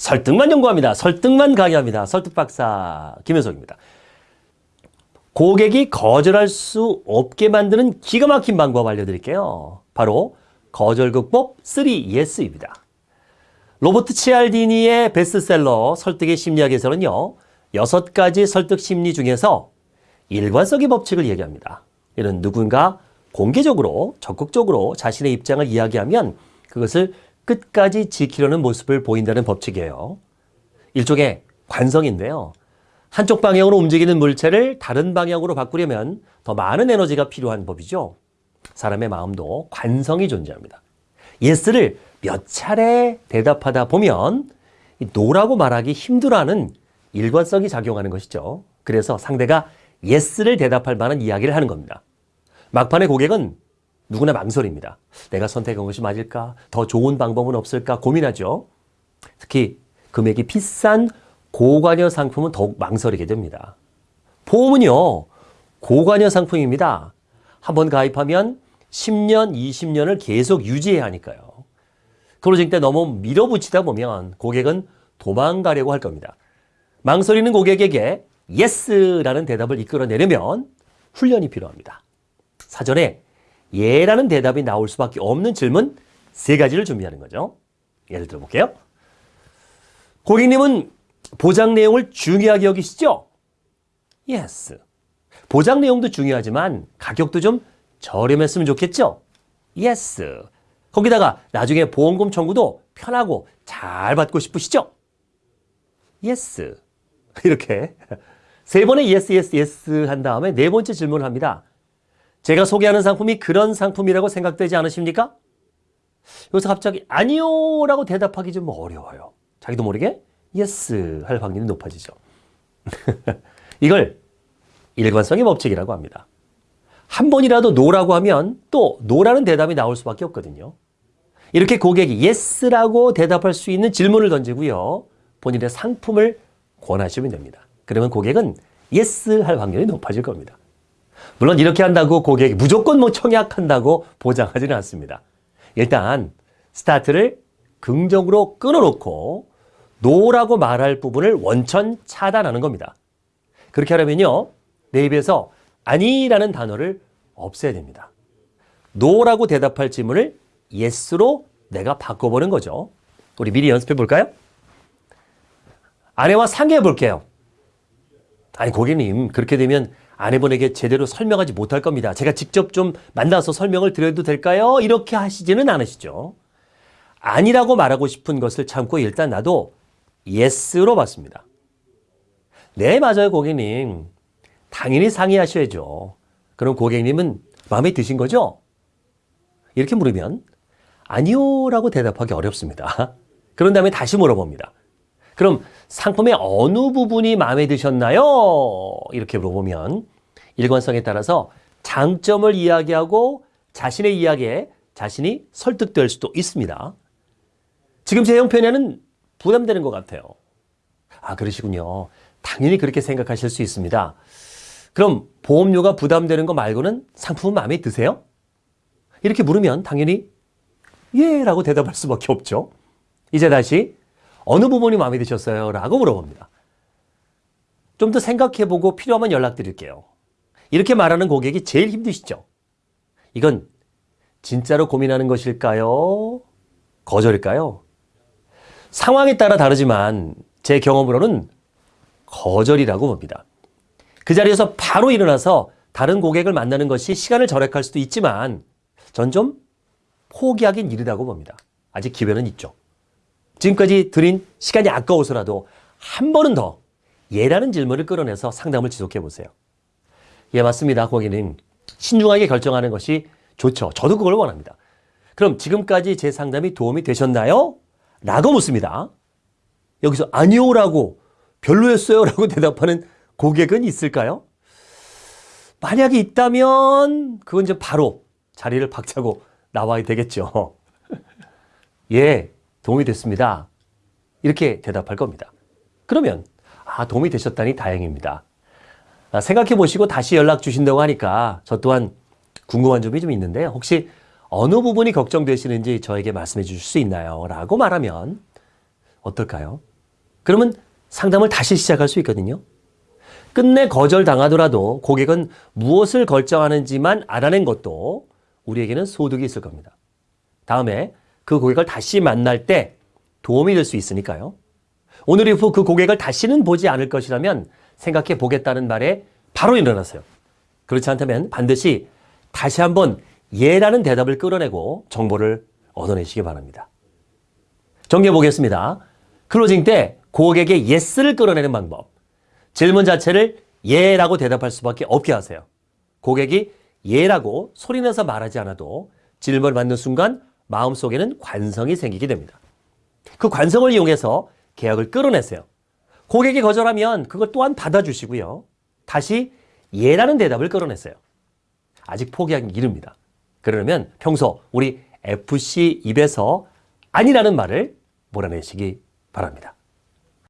설득만 연구합니다. 설득만 강의합니다. 설득박사 김현석입니다. 고객이 거절할 수 없게 만드는 기가 막힌 방법 알려드릴게요. 바로 거절 극복 3 yes입니다. 로버트 치알디니의 베스트셀러 설득의 심리학에서는요. 여섯 가지 설득 심리 중에서 일관성의 법칙을 얘기합니다. 이는 누군가 공개적으로 적극적으로 자신의 입장을 이야기하면 그것을 끝까지 지키려는 모습을 보인다는 법칙이에요. 일종의 관성인데요. 한쪽 방향으로 움직이는 물체를 다른 방향으로 바꾸려면 더 많은 에너지가 필요한 법이죠. 사람의 마음도 관성이 존재합니다. yes를 몇 차례 대답하다 보면 no라고 말하기 힘들어하는 일관성이 작용하는 것이죠. 그래서 상대가 yes를 대답할 만한 이야기를 하는 겁니다. 막판의 고객은 누구나 망설입니다. 내가 선택한 것이 맞을까? 더 좋은 방법은 없을까? 고민하죠. 특히 금액이 비싼 고관여 상품은 더욱 망설이게 됩니다. 보험은요, 고관여 상품입니다. 한번 가입하면 10년, 20년을 계속 유지해야 하니까요. 때 너무 밀어붙이다 보면 고객은 도망가려고 할 겁니다. 망설이는 고객에게 yes라는 대답을 이끌어내려면 훈련이 필요합니다. 사전에 예라는 대답이 나올 수밖에 없는 질문 세 가지를 준비하는 거죠. 예를 들어 볼게요. 고객님은 보장 내용을 중요하게 여기시죠? Yes. 보장 내용도 중요하지만 가격도 좀 저렴했으면 좋겠죠? Yes. 거기다가 나중에 보험금 청구도 편하고 잘 받고 싶으시죠? Yes. 이렇게 세 번의 yes, yes, yes 한 다음에 네 번째 질문을 합니다. 제가 소개하는 상품이 그런 상품이라고 생각되지 않으십니까? 여기서 갑자기 아니요 라고 대답하기 좀 어려워요. 자기도 모르게 yes 할 확률이 높아지죠. 이걸 일관성의 법칙이라고 합니다. 한 번이라도 no라고 하면 또 no라는 대답이 나올 수밖에 없거든요. 이렇게 고객이 yes라고 대답할 수 있는 질문을 던지고요. 본인의 상품을 권하시면 됩니다. 그러면 고객은 yes 할 확률이 높아질 겁니다. 물론 이렇게 한다고 고객이 무조건 뭐 청약한다고 보장하지는 않습니다. 일단 스타트를 긍정으로 끊어놓고 no라고 말할 부분을 원천 차단하는 겁니다. 그렇게 하려면요. 내 입에서 아니라는 단어를 없애야 됩니다. 노라고 대답할 질문을 yes로 내가 바꿔보는 거죠. 우리 미리 연습해 볼까요? 아내와 상의해 볼게요. 아니 고객님 그렇게 되면 아내분에게 제대로 설명하지 못할 겁니다. 제가 직접 좀 만나서 설명을 드려도 될까요? 이렇게 하시지는 않으시죠. 아니라고 말하고 싶은 것을 참고 일단 나도 yes로 받습니다. 네, 맞아요, 고객님. 당연히 상의하셔야죠. 그럼 고객님은 마음에 드신 거죠? 이렇게 물으면 아니요 라고 대답하기 어렵습니다. 그런 다음에 다시 물어봅니다. 그럼 상품의 어느 부분이 마음에 드셨나요? 이렇게 물어보면 일관성에 따라서 장점을 이야기하고 자신의 이야기에 자신이 설득될 수도 있습니다. 지금 제 형편에는 부담되는 것 같아요. 아, 그러시군요. 당연히 그렇게 생각하실 수 있습니다. 그럼 보험료가 부담되는 거 말고는 상품은 마음에 드세요? 이렇게 물으면 당연히 예 라고 대답할 수밖에 없죠. 이제 다시 어느 부분이 마음에 드셨어요? 라고 물어봅니다. 좀 더 생각해보고 필요하면 연락드릴게요. 이렇게 말하는 고객이 제일 힘드시죠? 이건 진짜로 고민하는 것일까요? 거절일까요? 상황에 따라 다르지만 제 경험으로는 거절이라고 봅니다. 그 자리에서 바로 일어나서 다른 고객을 만나는 것이 시간을 절약할 수도 있지만 전 좀 포기하긴 이르다고 봅니다. 아직 기회는 있죠. 지금까지 드린 시간이 아까워서라도 한 번은 더 예라는 질문을 끌어내서 상담을 지속해 보세요. 예, 맞습니다. 고객님. 신중하게 결정하는 것이 좋죠. 저도 그걸 원합니다. 그럼 지금까지 제 상담이 도움이 되셨나요? 라고 묻습니다. 여기서 아니요라고 별로였어요 라고 대답하는 고객은 있을까요? 만약에 있다면 그건 이제 바로 자리를 박차고 나와야 되겠죠. 예, 도움이 됐습니다. 이렇게 대답할 겁니다. 그러면 아 도움이 되셨다니 다행입니다. 아, 생각해 보시고 다시 연락 주신다고 하니까 저 또한 궁금한 점이 좀 있는데요. 혹시 어느 부분이 걱정되시는지 저에게 말씀해 주실 수 있나요? 라고 말하면 어떨까요? 그러면 상담을 다시 시작할 수 있거든요. 끝내 거절당하더라도 고객은 무엇을 결정하는지만 알아낸 것도 우리에게는 소득이 있을 겁니다. 다음에 그 고객을 다시 만날 때 도움이 될 수 있으니까요. 오늘 이후 그 고객을 다시는 보지 않을 것이라면 생각해 보겠다는 말에 바로 일어나세요. 그렇지 않다면 반드시 다시 한번 예라는 대답을 끌어내고 정보를 얻어내시기 바랍니다. 정리해 보겠습니다. closing 때 고객의 yes를 끌어내는 방법. 질문 자체를 예라고 대답할 수밖에 없게 하세요. 고객이 예라고 소리내서 말하지 않아도 질문을 받는 순간 마음속에는 관성이 생기게 됩니다. 그 관성을 이용해서 계약을 끌어내세요. 고객이 거절하면 그것 또한 받아주시고요. 다시 예라는 대답을 끌어냈어요. 아직 포기하기 이릅니다. 그러려면 평소 우리 FC 입에서 아니라는 말을 몰아내시기 바랍니다.